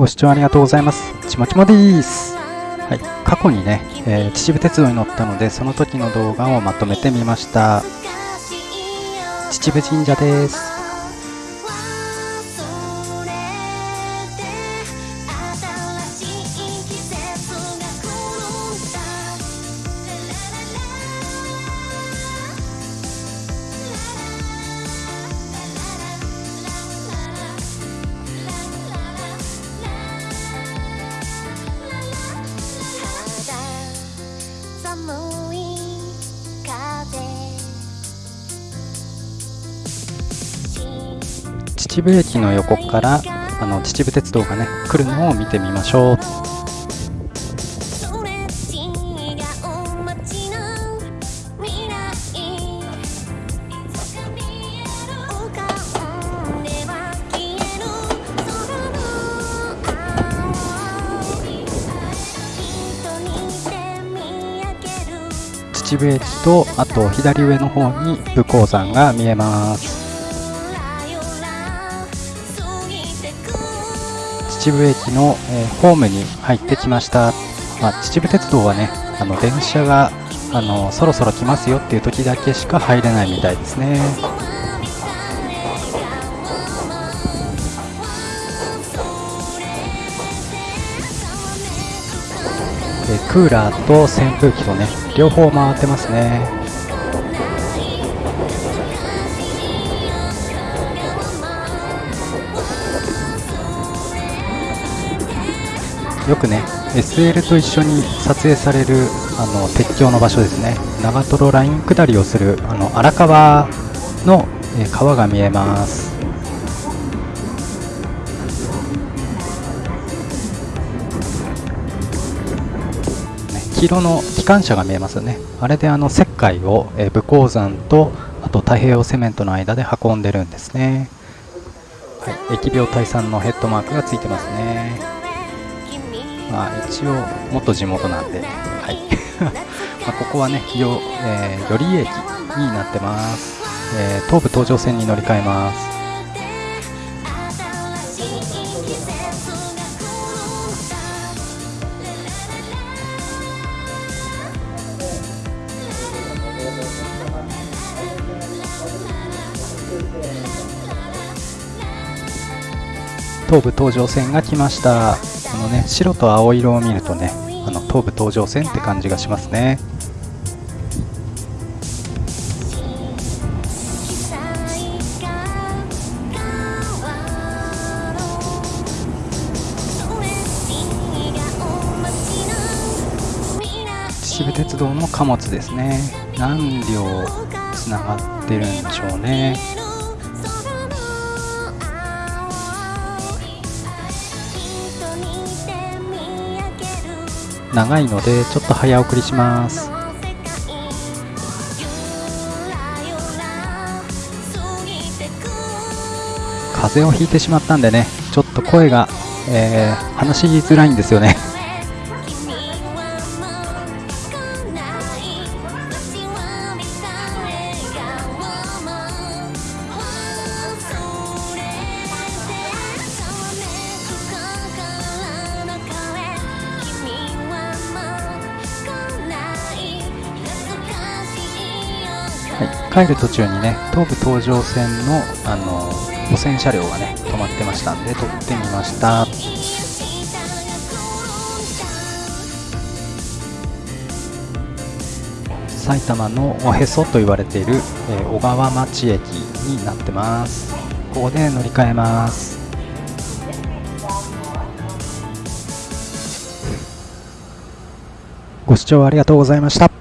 ご視聴ありがとうございます。ちまちまです。はい、過去にね、えー秩父鉄道に乗ったので、その時の動画をまとめてみました。秩父神社です。秩父駅の横からあの秩父鉄道がね来るのを見てみましょう。秩父駅とあと左上の方に武甲山が見えます。秩父駅の、えーホームに入ってきました、まあ、秩父鉄道はねあの電車があのそろそろ来ますよっていう時だけしか入れないみたいですね。クーラーと扇風機とね両方回ってますね。よくね SL と一緒に撮影されるあの鉄橋の場所ですね。長瀞ライン下りをするあの荒川の、え川が見えます。ね黄色の機関車が見えますよね。あれであの石灰を、え武甲山とあと太平洋セメントの間で運んでるんですね。はい、疫病退散のヘッドマークがついてますね。まあ、一応元地元なんで、はい。まあここはねよ、えー、寄居駅になってます、えー東武東上線に乗り換えます。東武東上線が来ました。このね白と青色を見るとねあの東武東上線って感じがしますね。秩父鉄道の貨物ですね。何両つながってるんでしょうね。長いのでちょっと早送りします。風邪をひいてしまったんでねちょっと声が、えー話しづらいんですよね。はい、帰る途中にね東武東上線のあの路線車両がね止まってましたんで撮ってみました。埼玉のおへそと言われている、えー小川町駅になってます。ここで乗り換えます。ご視聴ありがとうございました。